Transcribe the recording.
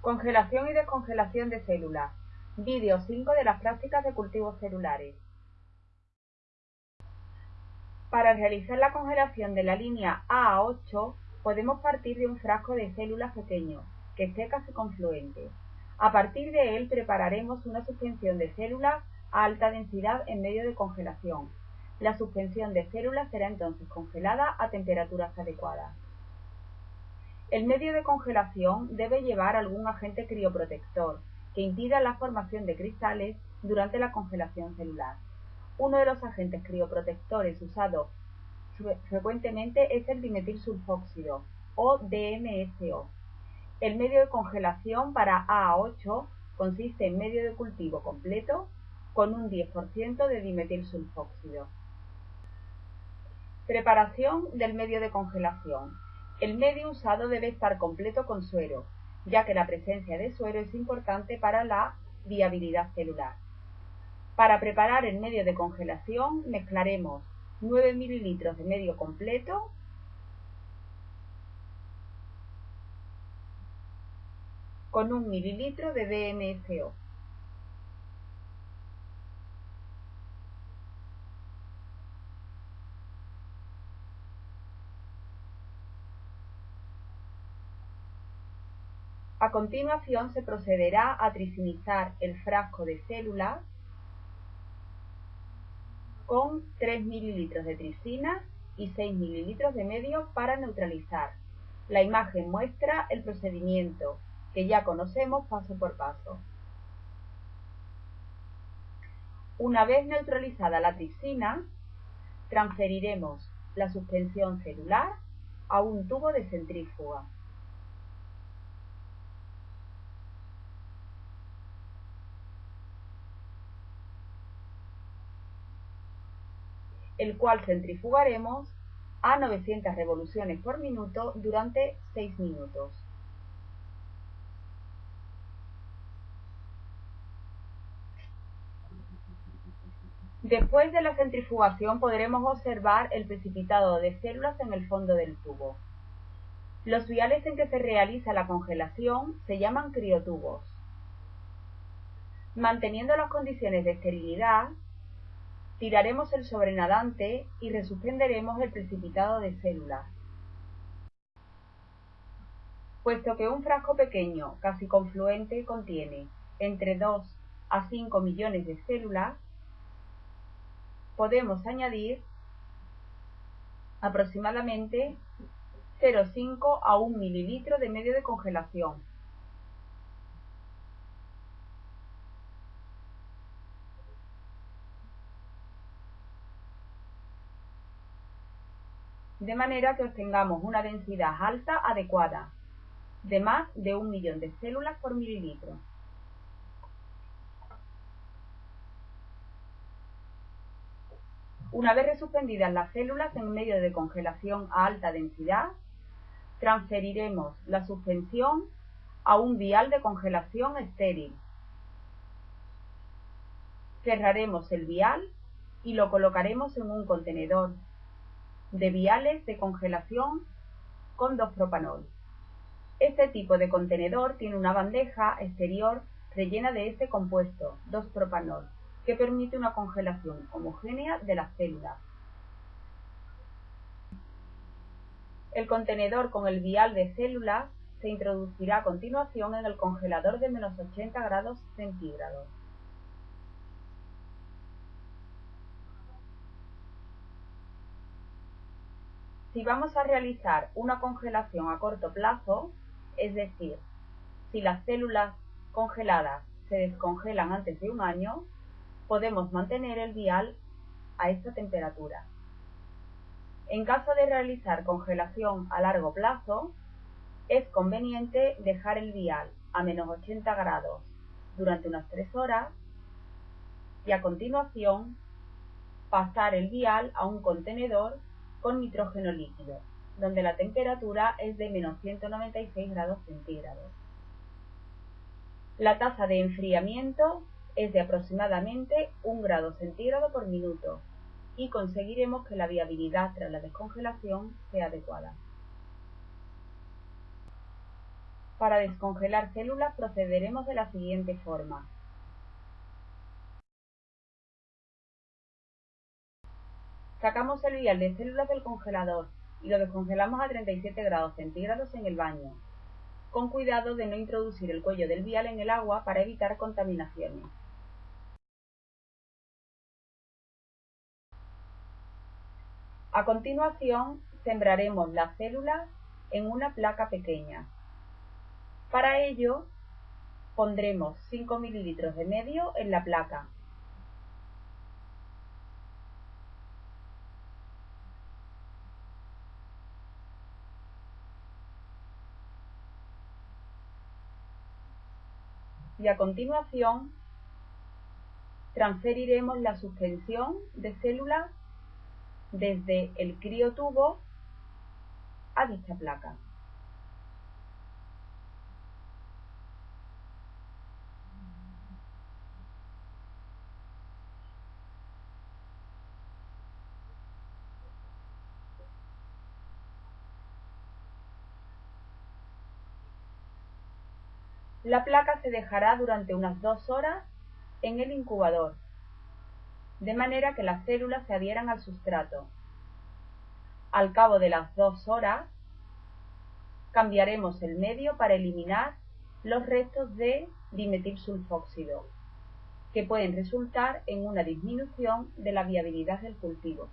Congelación y descongelación de células. Vídeo 5 de las prácticas de cultivos celulares. Para realizar la congelación de la línea A a 8, podemos partir de un frasco de células pequeño, que esté casi confluente. A partir de él prepararemos una suspensión de células a alta densidad en medio de congelación. La suspensión de células será entonces congelada a temperaturas adecuadas. El medio de congelación debe llevar algún agente crioprotector que impida la formación de cristales durante la congelación celular. Uno de los agentes crioprotectores usados frecuentemente es el dimetilsulfóxido o DMSO. El medio de congelación para A8 consiste en medio de cultivo completo con un 10% de dimetilsulfóxido. Preparación del medio de congelación. El medio usado debe estar completo con suero, ya que la presencia de suero es importante para la viabilidad celular. Para preparar el medio de congelación mezclaremos 9 ml de medio completo con 1 ml de DMSO. A continuación se procederá a tricinizar el frasco de células con 3 ml de tricina y 6 ml de medio para neutralizar. La imagen muestra el procedimiento que ya conocemos paso por paso. Una vez neutralizada la tricina, transferiremos la suspensión celular a un tubo de centrífuga. El cual centrifugaremos a 900 revoluciones por minuto durante 6 minutos. Después de la centrifugación podremos observar el precipitado de células en el fondo del tubo. Los viales en que se realiza la congelación se llaman criotubos. Manteniendo las condiciones de esterilidad, tiraremos el sobrenadante y resuspenderemos el precipitado de células. Puesto que un frasco pequeño, casi confluente, contiene entre 2 a 5 millones de células, podemos añadir aproximadamente 0,5 a 1 mililitro de medio de congelación de manera que obtengamos una densidad alta adecuada, de más de un millón de células por mililitro. Una vez resuspendidas las células en medio de congelación a alta densidad, transferiremos la suspensión a un vial de congelación estéril. Cerraremos el vial y lo colocaremos en un contenedor de viales de congelación con 2-propanol. Este tipo de contenedor tiene una bandeja exterior rellena de este compuesto, 2-propanol, que permite una congelación homogénea de las células. El contenedor con el vial de células se introducirá a continuación en el congelador de menos 80 grados centígrados. Si vamos a realizar una congelación a corto plazo, es decir, si las células congeladas se descongelan antes de un año, podemos mantener el vial a esta temperatura. En caso de realizar congelación a largo plazo, es conveniente dejar el vial a menos 80 grados durante unas 3 horas y a continuación pasar el vial a un contenedor con nitrógeno líquido, donde la temperatura es de menos 196 grados centígrados. La tasa de enfriamiento es de aproximadamente 1 grado centígrado por minuto y conseguiremos que la viabilidad tras la descongelación sea adecuada. Para descongelar células procederemos de la siguiente forma. Sacamos el vial de células del congelador y lo descongelamos a 37 grados centígrados en el baño, con cuidado de no introducir el cuello del vial en el agua para evitar contaminaciones. A continuación, sembraremos las células en una placa pequeña. Para ello, pondremos 5 mililitros de medio en la placa. Y a continuación, transferiremos la suspensión de células desde el criotubo a dicha placa. La placa se dejará durante unas dos horas en el incubador de manera que las células se adhieran al sustrato. Al cabo de las dos horas, cambiaremos el medio para eliminar los restos de dimetilsulfóxido, que pueden resultar en una disminución de la viabilidad del cultivo.